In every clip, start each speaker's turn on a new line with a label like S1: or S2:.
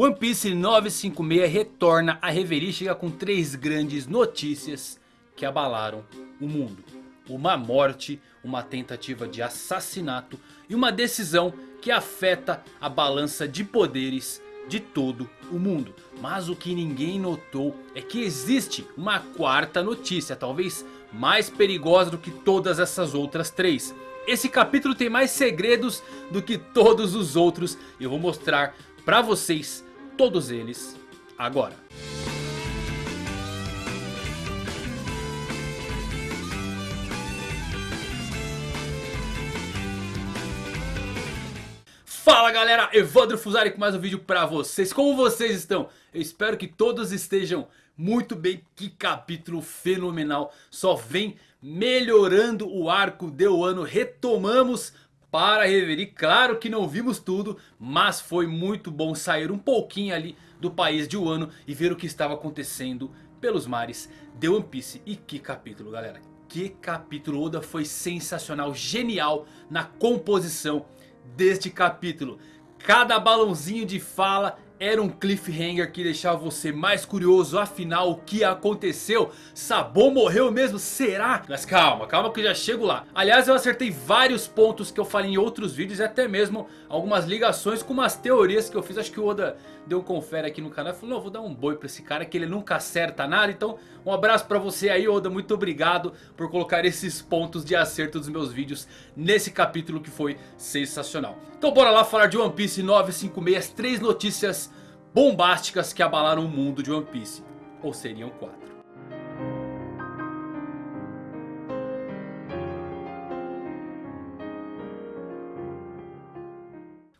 S1: One Piece 956 retorna a Reverie chega com três grandes notícias que abalaram o mundo. Uma morte, uma tentativa de assassinato e uma decisão que afeta a balança de poderes de todo o mundo. Mas o que ninguém notou é que existe uma quarta notícia, talvez mais perigosa do que todas essas outras três. Esse capítulo tem mais segredos do que todos os outros e eu vou mostrar pra vocês todos eles agora. Fala galera, Evandro Fusari com mais um vídeo pra vocês. Como vocês estão? Eu espero que todos estejam muito bem. Que capítulo fenomenal. Só vem melhorando o arco de Wano. Retomamos para Reverie. Claro que não vimos tudo, mas foi muito bom sair um pouquinho ali do país de Wano e ver o que estava acontecendo pelos mares de One Piece. E que capítulo galera, que capítulo. Oda foi sensacional, genial na composição deste capítulo. Cada balãozinho de fala era um cliffhanger que deixava você mais curioso. Afinal, o que aconteceu? Sabon morreu mesmo? Será? Mas calma, calma que eu já chego lá. Aliás, eu acertei vários pontos que eu falei em outros vídeos. E até mesmo algumas ligações com umas teorias que eu fiz. Acho que o Oda deu um confere aqui no canal. Falou, não, vou dar um boi pra esse cara que ele nunca acerta nada. Então, um abraço pra você aí, Oda. Muito obrigado por colocar esses pontos de acerto dos meus vídeos nesse capítulo que foi sensacional. Então bora lá falar de One Piece 956. Três notícias bombásticas que abalaram o mundo de One Piece. Ou seriam quatro.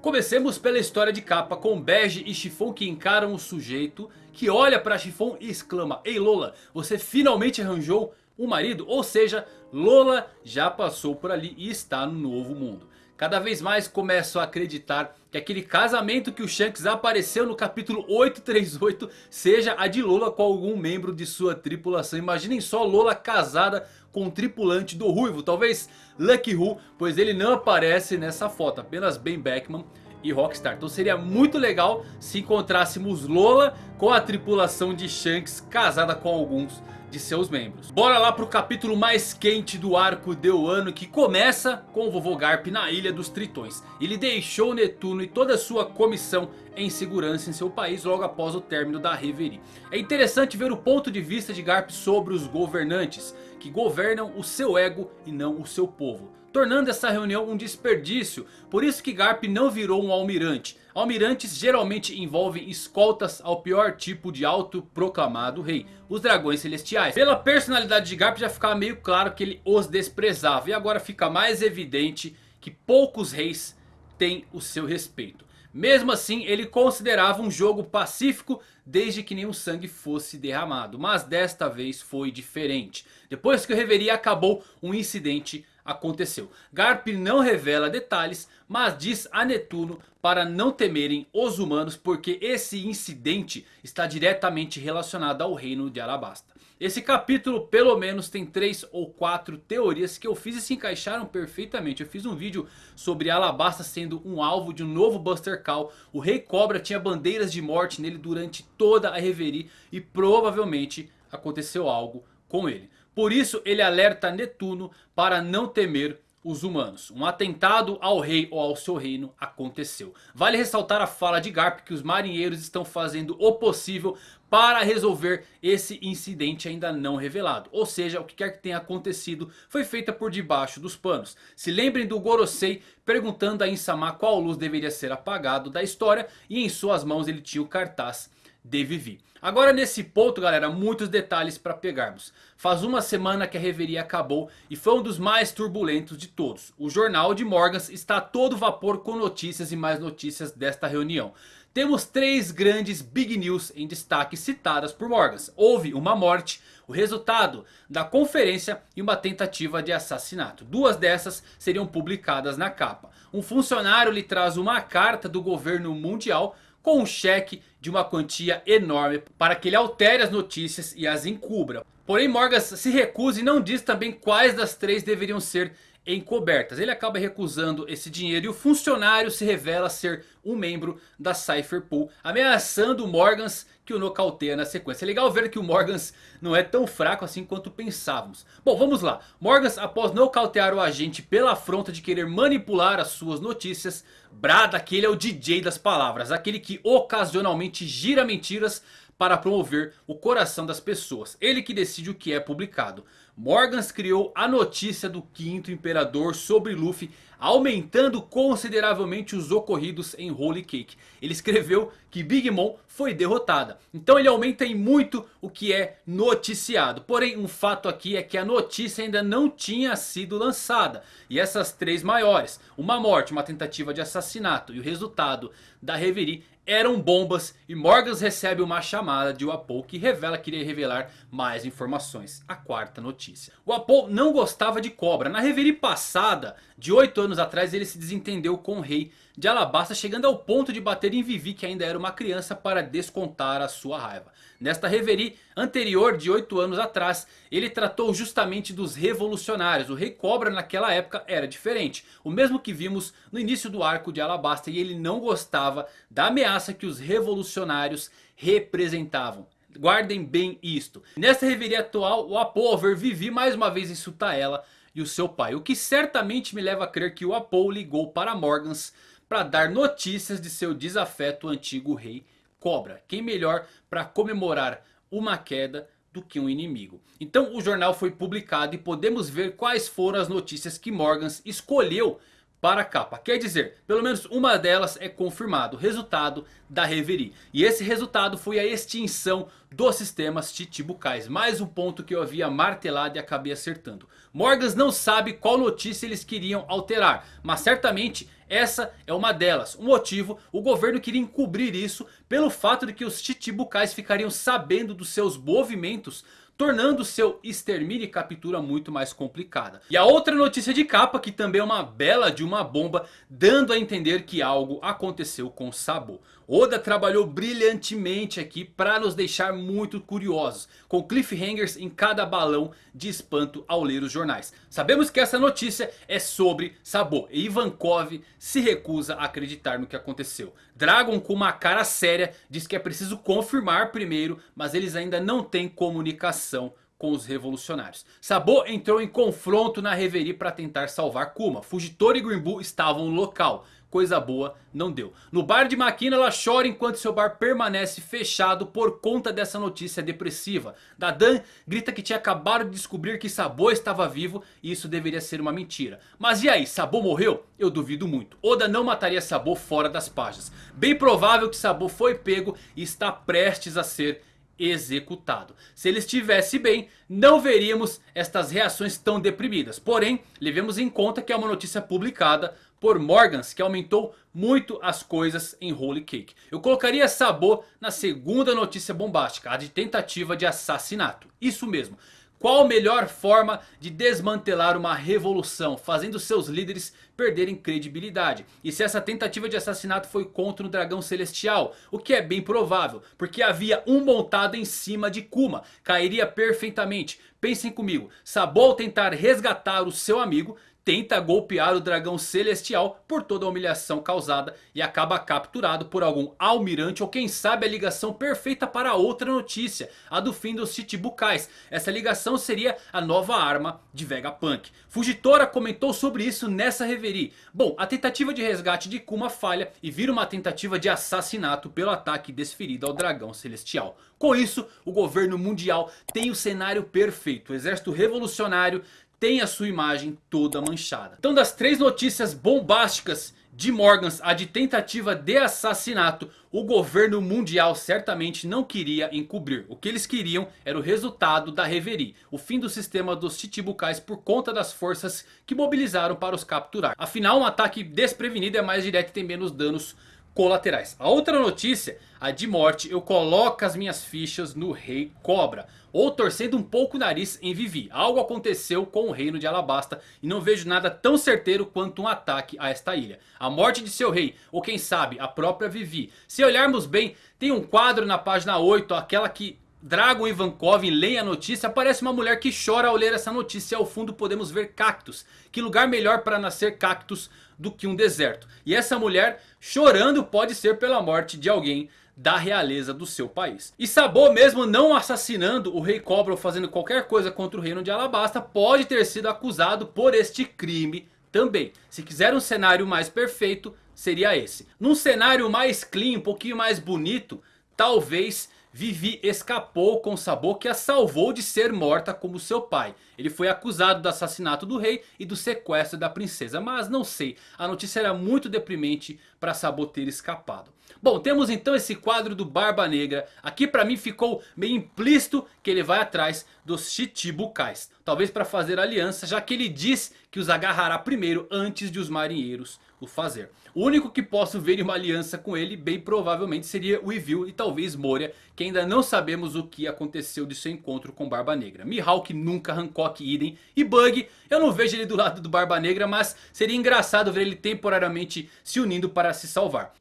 S1: Comecemos pela história de capa com Bege e Chiffon que encaram o sujeito que olha para Chiffon e exclama Ei Lola, você finalmente arranjou um marido? Ou seja, Lola já passou por ali e está no novo mundo. Cada vez mais começo a acreditar que aquele casamento que o Shanks apareceu no capítulo 838 seja a de Lola com algum membro de sua tripulação. Imaginem só Lola casada com um tripulante do Ruivo, talvez Lucky Who, pois ele não aparece nessa foto, apenas Ben Beckman e Rockstar. Então seria muito legal se encontrássemos Lola com a tripulação de Shanks casada com alguns de seus membros. Bora lá pro capítulo mais quente do arco de Wano que começa com o vovô Garp na Ilha dos Tritões. Ele deixou Netuno e toda a sua comissão em segurança em seu país logo após o término da Reverie. É interessante ver o ponto de vista de Garp sobre os governantes que governam o seu ego e não o seu povo. Tornando essa reunião um desperdício, por isso que Garp não virou um almirante. Almirantes geralmente envolvem escoltas ao pior tipo de autoproclamado rei, os dragões celestiais. Pela personalidade de Garp já ficava meio claro que ele os desprezava. E agora fica mais evidente que poucos reis têm o seu respeito. Mesmo assim ele considerava um jogo pacífico desde que nenhum sangue fosse derramado. Mas desta vez foi diferente. Depois que o Reverie acabou um incidente aconteceu. Garp não revela detalhes, mas diz a Netuno para não temerem os humanos porque esse incidente está diretamente relacionado ao reino de Alabasta. Esse capítulo pelo menos tem três ou quatro teorias que eu fiz e se encaixaram perfeitamente. Eu fiz um vídeo sobre Alabasta sendo um alvo de um novo Buster Call. O Rei Cobra tinha bandeiras de morte nele durante toda a Reverie e provavelmente aconteceu algo com ele. Por isso ele alerta Netuno para não temer os humanos. Um atentado ao rei ou ao seu reino aconteceu. Vale ressaltar a fala de Garp que os marinheiros estão fazendo o possível para resolver esse incidente ainda não revelado. Ou seja, o que quer que tenha acontecido foi feita por debaixo dos panos. Se lembrem do Gorosei perguntando a Insama qual luz deveria ser apagado da história. E em suas mãos ele tinha o cartaz de Vivi. Agora nesse ponto galera, muitos detalhes para pegarmos. Faz uma semana que a reveria acabou e foi um dos mais turbulentos de todos. O jornal de Morgans está a todo vapor com notícias e mais notícias desta reunião. Temos três grandes big news em destaque citadas por Morgans. Houve uma morte, o resultado da conferência e uma tentativa de assassinato. Duas dessas seriam publicadas na capa. Um funcionário lhe traz uma carta do governo mundial com um cheque de uma quantia enorme para que ele altere as notícias e as encubra. Porém Morgas se recusa e não diz também quais das três deveriam ser encobertas. Ele acaba recusando esse dinheiro e o funcionário se revela ser um membro da Cypher Pool. Ameaçando o Morgans que o nocauteia na sequência. É legal ver que o Morgans não é tão fraco assim quanto pensávamos. Bom, vamos lá. Morgans após nocautear o agente pela afronta de querer manipular as suas notícias. Brada que ele é o DJ das palavras. Aquele que ocasionalmente gira mentiras para promover o coração das pessoas. Ele que decide o que é publicado. Morgans criou a notícia do quinto imperador sobre Luffy aumentando consideravelmente os ocorridos em Holy Cake. Ele escreveu que Big Mom foi derrotada. Então ele aumenta em muito o que é noticiado. Porém um fato aqui é que a notícia ainda não tinha sido lançada. E essas três maiores, uma morte, uma tentativa de assassinato e o resultado da Reverie eram bombas e Morgans recebe uma chamada de Wapol que revela que iria revelar mais informações. A quarta notícia. Wapol não gostava de cobra. Na reverie passada, de 8 anos atrás, ele se desentendeu com o rei de Alabasta. Chegando ao ponto de bater em Vivi, que ainda era uma criança, para descontar a sua raiva. Nesta reverie anterior de 8 anos atrás, ele tratou justamente dos revolucionários. O rei cobra naquela época era diferente. O mesmo que vimos no início do arco de Alabasta. E ele não gostava da ameaça que os revolucionários representavam. Guardem bem isto. Nesta reveria atual, o Apo ao ver Vivi mais uma vez insultar ela e o seu pai. O que certamente me leva a crer que o Apo ligou para Morgans para dar notícias de seu desafeto antigo rei Cobra. Quem melhor para comemorar uma queda do que um inimigo. Então o jornal foi publicado e podemos ver quais foram as notícias que Morgans escolheu para a capa. Quer dizer, pelo menos uma delas é confirmado. Resultado da Reverie. E esse resultado foi a extinção dos sistemas Chichibukais. Mais um ponto que eu havia martelado e acabei acertando. Morgans não sabe qual notícia eles queriam alterar. Mas certamente essa é uma delas. O motivo, o governo queria encobrir isso pelo fato de que os Chichibukais ficariam sabendo dos seus movimentos tornando seu extermínio e captura muito mais complicada. E a outra notícia de capa que também é uma bela de uma bomba dando a entender que algo aconteceu com Sabo. Oda trabalhou brilhantemente aqui para nos deixar muito curiosos. Com cliffhangers em cada balão de espanto ao ler os jornais. Sabemos que essa notícia é sobre Sabo. E Ivankov se recusa a acreditar no que aconteceu. Dragon com uma cara séria diz que é preciso confirmar primeiro. Mas eles ainda não têm comunicação com os revolucionários. Sabo entrou em confronto na Reverie para tentar salvar Kuma. Fujitora e Green estavam no local coisa boa não deu. No bar de Makina ela chora enquanto seu bar permanece fechado por conta dessa notícia depressiva. Dadan grita que tinha acabado de descobrir que Sabo estava vivo e isso deveria ser uma mentira. Mas e aí, Sabo morreu? Eu duvido muito. Oda não mataria Sabo fora das páginas. Bem provável que Sabo foi pego e está prestes a ser executado. Se ele estivesse bem, não veríamos estas reações tão deprimidas. Porém, levemos em conta que é uma notícia publicada por Morgans que aumentou muito as coisas em Holy Cake. Eu colocaria Sabo na segunda notícia bombástica, a de tentativa de assassinato. Isso mesmo. Qual a melhor forma de desmantelar uma revolução, fazendo seus líderes perderem credibilidade? E se essa tentativa de assassinato foi contra o dragão celestial? O que é bem provável, porque havia um montado em cima de Kuma. Cairia perfeitamente. Pensem comigo, Sabo ao tentar resgatar o seu amigo tenta golpear o dragão celestial por toda a humilhação causada e acaba capturado por algum almirante ou quem sabe a ligação perfeita para outra notícia, a do fim dos Chichibukais. Essa ligação seria a nova arma de Vegapunk. Fujitora comentou sobre isso nessa reverie. Bom, a tentativa de resgate de Kuma falha e vira uma tentativa de assassinato pelo ataque desferido ao dragão celestial. Com isso, o governo mundial tem o cenário perfeito. O exército revolucionário tem a sua imagem toda manchada. Então das três notícias bombásticas de Morgans, a de tentativa de assassinato, o governo mundial certamente não queria encobrir. O que eles queriam era o resultado da Reverie, o fim do sistema dos Chichibukais por conta das forças que mobilizaram para os capturar. Afinal um ataque desprevenido é mais direto e tem menos danos colaterais. A outra notícia, a de morte, eu coloco as minhas fichas no Rei Cobra. Ou torcendo um pouco o nariz em Vivi. Algo aconteceu com o reino de Alabasta e não vejo nada tão certeiro quanto um ataque a esta ilha. A morte de seu rei, ou quem sabe a própria Vivi. Se olharmos bem, tem um quadro na página 8, aquela que Dragon Ivankov leem a notícia, aparece uma mulher que chora ao ler essa notícia. Ao fundo podemos ver cactos. Que lugar melhor para nascer cactos do que um deserto. E essa mulher chorando pode ser pela morte de alguém da realeza do seu país. E Sabo mesmo não assassinando o rei Cobra ou fazendo qualquer coisa contra o reino de Alabasta pode ter sido acusado por este crime também. Se quiser um cenário mais perfeito seria esse. Num cenário mais clean, um pouquinho mais bonito, talvez Vivi escapou com Sabo que a salvou de ser morta como seu pai. Ele foi acusado do assassinato do rei e do sequestro da princesa. Mas não sei, a notícia era muito deprimente para Sabo ter escapado. Bom, temos então esse quadro do Barba Negra. Aqui para mim ficou meio implícito que ele vai atrás dos Chichibukais. Talvez para fazer aliança, já que ele diz que os agarrará primeiro antes de os marinheiros o fazer. O único que posso ver em uma aliança com ele bem provavelmente seria o Evil e talvez Moria. Que ainda não sabemos o que aconteceu de seu encontro com Barba Negra. Mihawk nunca, Hancock idem. E Bug, eu não vejo ele do lado do Barba Negra, mas seria engraçado ver ele temporariamente se unindo para se salvar.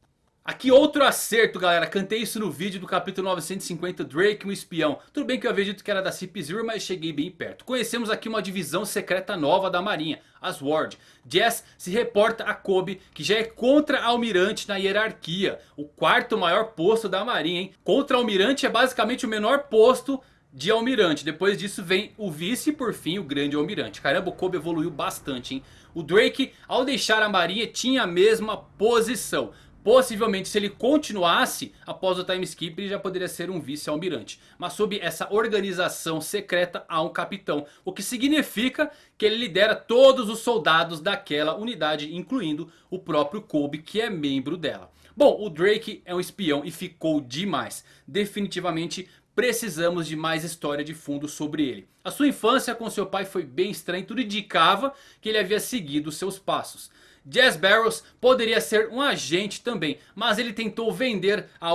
S1: Aqui outro acerto galera, cantei isso no vídeo do capítulo 950 Drake, um espião. Tudo bem que eu havia dito que era da CP0, mas cheguei bem perto. Conhecemos aqui uma divisão secreta nova da marinha, as Ward. Jess se reporta a Kobe, que já é contra-almirante na hierarquia. O quarto maior posto da marinha, hein. Contra-almirante é basicamente o menor posto de almirante. Depois disso vem o vice e por fim o grande almirante. Caramba, o Kobe evoluiu bastante, hein. O Drake, ao deixar a marinha, tinha a mesma posição. Possivelmente se ele continuasse após o time skip ele já poderia ser um vice-almirante. Mas sob essa organização secreta há um capitão. O que significa que ele lidera todos os soldados daquela unidade. Incluindo o próprio Kobe que é membro dela. Bom, o Drake é um espião e ficou demais. Definitivamente precisamos de mais história de fundo sobre ele. A sua infância com seu pai foi bem estranha. Tudo indicava que ele havia seguido seus passos. Jazz Barrows poderia ser um agente também. Mas ele tentou vender a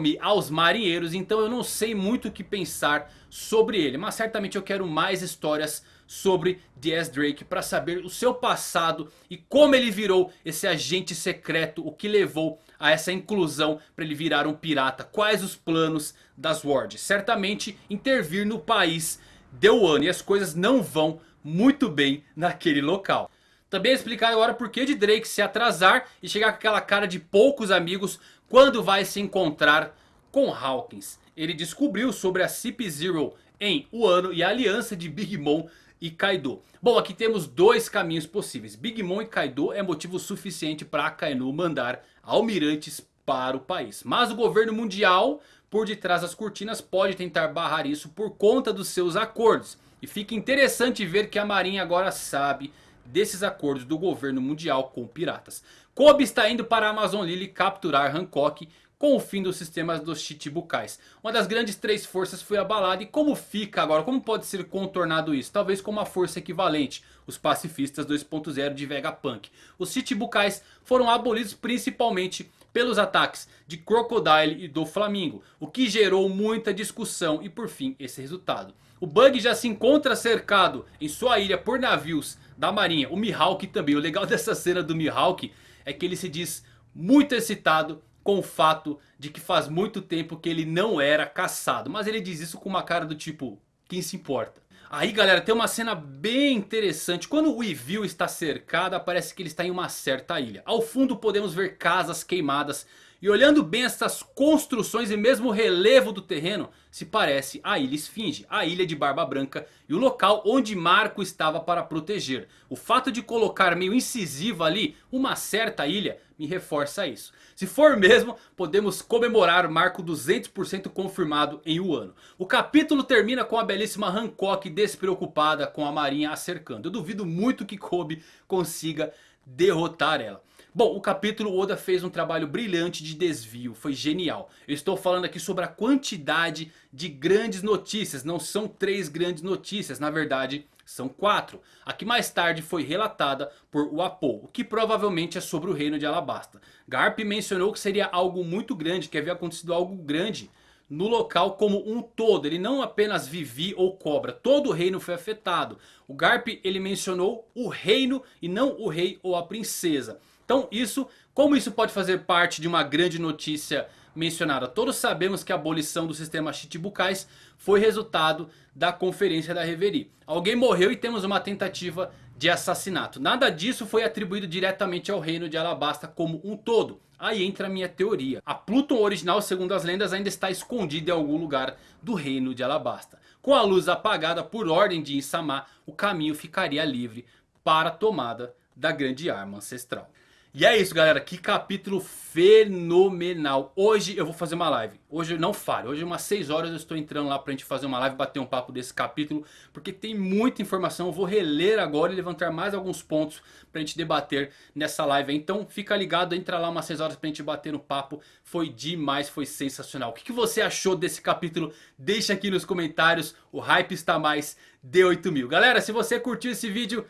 S1: Mi aos marinheiros. Então eu não sei muito o que pensar sobre ele. Mas certamente eu quero mais histórias sobre Jazz Drake. Para saber o seu passado e como ele virou esse agente secreto. O que levou a essa inclusão para ele virar um pirata. Quais os planos das Ward. Certamente intervir no país de Wano. E as coisas não vão muito bem naquele local. Também explicar agora por que de Drake se atrasar e chegar com aquela cara de poucos amigos quando vai se encontrar com Hawkins. Ele descobriu sobre a CP0 em Wano e a aliança de Big Mom e Kaido. Bom, aqui temos dois caminhos possíveis. Big Mom e Kaido é motivo suficiente para Akainu mandar almirantes para o país. Mas o governo mundial, por detrás das cortinas, pode tentar barrar isso por conta dos seus acordos. E fica interessante ver que a marinha agora sabe desses acordos do governo mundial com piratas. Kobe está indo para a Amazon Lily capturar Hancock com o fim dos sistemas dos Chichibukais. Uma das grandes três forças foi abalada e como fica agora? Como pode ser contornado isso? Talvez com uma força equivalente. Os pacifistas 2.0 de Vegapunk. Os Chichibukais foram abolidos principalmente pelos ataques de Crocodile e do Flamingo. O que gerou muita discussão e por fim esse resultado. O Bug já se encontra cercado em sua ilha por navios da marinha. O Mihawk também. O legal dessa cena do Mihawk é que ele se diz muito excitado com o fato de que faz muito tempo que ele não era caçado. Mas ele diz isso com uma cara do tipo, quem se importa? Aí galera, tem uma cena bem interessante. Quando o Evil está cercado, parece que ele está em uma certa ilha. Ao fundo podemos ver casas queimadas e olhando bem essas construções e mesmo o relevo do terreno, se parece a Ilha Esfinge, a Ilha de Barba Branca e o local onde Marco estava para proteger. O fato de colocar meio incisivo ali uma certa ilha me reforça isso. Se for mesmo, podemos comemorar Marco 200% confirmado em um ano. O capítulo termina com a belíssima Hancock despreocupada com a marinha a cercando. Eu duvido muito que Kobe consiga derrotar ela. Bom, o capítulo Oda fez um trabalho brilhante de desvio, foi genial. Eu estou falando aqui sobre a quantidade de grandes notícias, não são três grandes notícias, na verdade são quatro. A que mais tarde foi relatada por Wapo, o que provavelmente é sobre o reino de Alabasta. Garp mencionou que seria algo muito grande, que havia acontecido algo grande no local como um todo. Ele não apenas Vivi ou Cobra. Todo o reino foi afetado. O Garp ele mencionou o reino e não o rei ou a princesa. Então isso, como isso pode fazer parte de uma grande notícia mencionada. Todos sabemos que a abolição do sistema Chichibukais foi resultado da conferência da Reverie. Alguém morreu e temos uma tentativa de assassinato. Nada disso foi atribuído diretamente ao reino de Alabasta como um todo. Aí entra a minha teoria. A Pluton original, segundo as lendas, ainda está escondida em algum lugar do reino de Alabasta. Com a luz apagada por ordem de Insama, o caminho ficaria livre para a tomada da grande arma ancestral. E é isso galera, que capítulo fenomenal. Hoje eu vou fazer uma live. Hoje não falho, hoje umas 6 horas eu estou entrando lá pra gente fazer uma live, bater um papo desse capítulo. Porque tem muita informação, eu vou reler agora e levantar mais alguns pontos pra gente debater nessa live. Então fica ligado, entra lá umas 6 horas pra gente bater um papo. Foi demais, foi sensacional. O que, que você achou desse capítulo? Deixa aqui nos comentários, o hype está mais de 8 mil. Galera, se você curtiu esse vídeo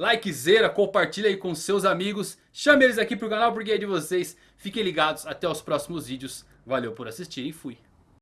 S1: likezera, compartilha aí com seus amigos. Chame eles aqui pro canal porque é de vocês. Fiquem ligados, até os próximos vídeos. Valeu por assistir e fui.